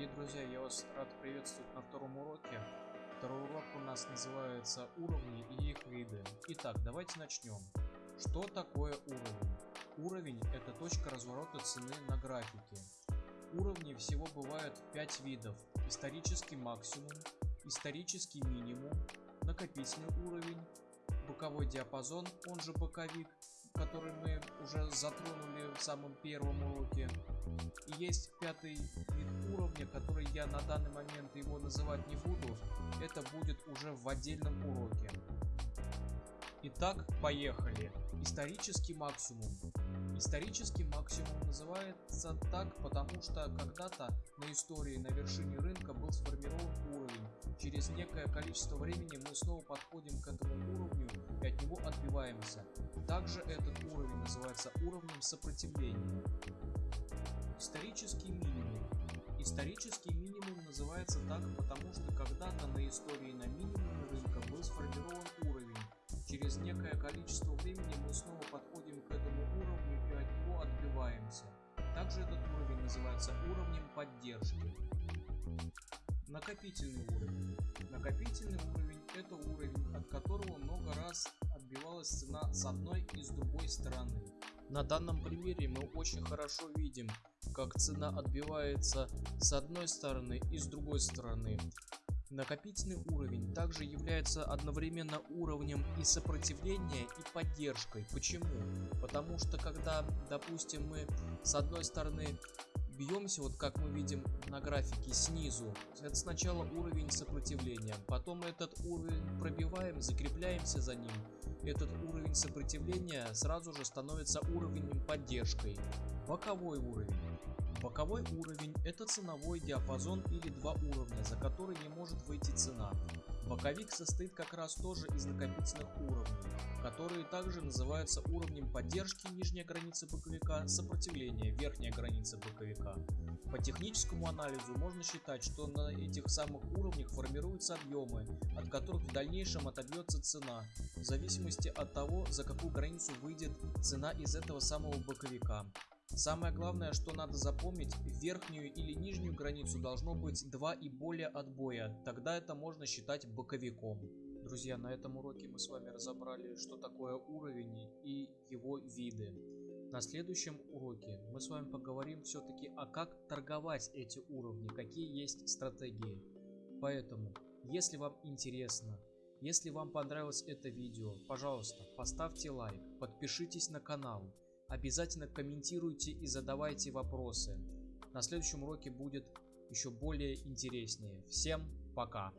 Дорогие друзья, я вас рад приветствовать на втором уроке. Второй урок у нас называется уровни и их виды. Итак, давайте начнем. Что такое уровень? Уровень это точка разворота цены на графике. Уровней всего бывает 5 видов. Исторический максимум, исторический минимум, накопительный уровень, боковой диапазон, он же боковик, который мы уже затронули в самом первом уроке. И есть пятый вид уровня, который я на данный момент его называть не буду. Это будет уже в отдельном уроке. Итак, поехали. Исторический максимум. Исторический максимум называется так, потому что когда-то на истории на вершине рынка был сформирован уровень. Через некое количество времени мы снова подходим к этому уровню и от него отбиваемся. Также этот уровень называется уровнем сопротивления. Исторический минимум. Исторический минимум называется так, потому что когда-то на истории на минимуме рынка был сформирован уровень. Через некое количество времени мы снова подходим к этому уровню и от него отбиваемся. Также этот уровень называется уровнем поддержки. Накопительный уровень. Накопительный уровень это уровень, от которого много раз отбивалась цена с одной и с другой стороны. На данном примере мы очень хорошо видим, как цена отбивается с одной стороны и с другой стороны. Накопительный уровень также является одновременно уровнем и сопротивления, и поддержкой. Почему? Потому что когда, допустим, мы с одной стороны бьемся, вот как мы видим на графике снизу, это сначала уровень сопротивления, потом этот уровень пробиваем, закрепляемся за ним. Этот уровень сопротивления сразу же становится уровнем поддержкой. Боковой уровень. Боковой уровень это ценовой диапазон или два уровня, за который не может выйти цена. Боковик состоит как раз тоже из накопительных уровней, которые также называются уровнем поддержки нижняя граница боковика, сопротивления верхняя граница боковика. По техническому анализу можно считать, что на этих самых уровнях формируются объемы, от которых в дальнейшем отобьется цена, в зависимости от того, за какую границу выйдет цена из этого самого боковика. Самое главное, что надо запомнить, верхнюю или нижнюю границу должно быть 2 и более отбоя, тогда это можно считать боковиком. Друзья, на этом уроке мы с вами разобрали, что такое уровень и его виды. На следующем уроке мы с вами поговорим все-таки, а как торговать эти уровни, какие есть стратегии. Поэтому, если вам интересно, если вам понравилось это видео, пожалуйста, поставьте лайк, подпишитесь на канал. Обязательно комментируйте и задавайте вопросы. На следующем уроке будет еще более интереснее. Всем пока!